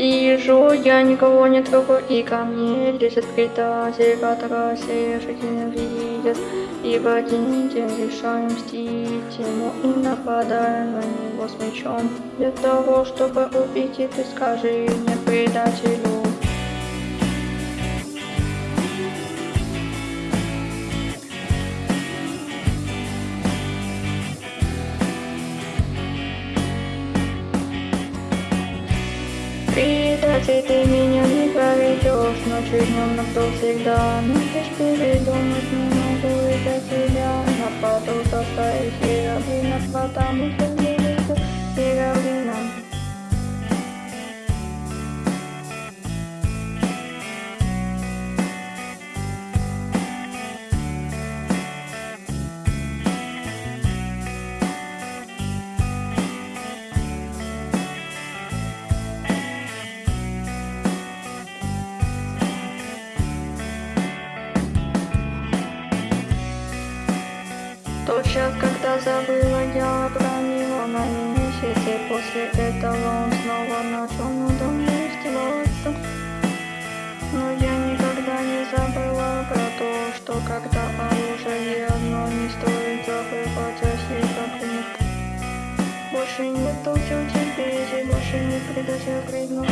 Сижу, я никого не трогаю, и ко мне лезет предатель, который все жизнь ненавидят. И в один день решаем мстить ему и нападаем на него с мечом. Для того, чтобы убить, и ты скажи мне предателю. Предатель, ты меня не проведешь Ночью днем, но кто всегда. Но ты ж передумать не могу из-за тебя. Нападу заставить Херовина Потому что Тот час, когда забыла я про него на месяце. После этого он снова начал надо мной издеваться. Но я никогда не забыла про то, что когда оружие одно не стоит забывать о себе как нет Больше нет толчок терпеть, больше не предатель крикнул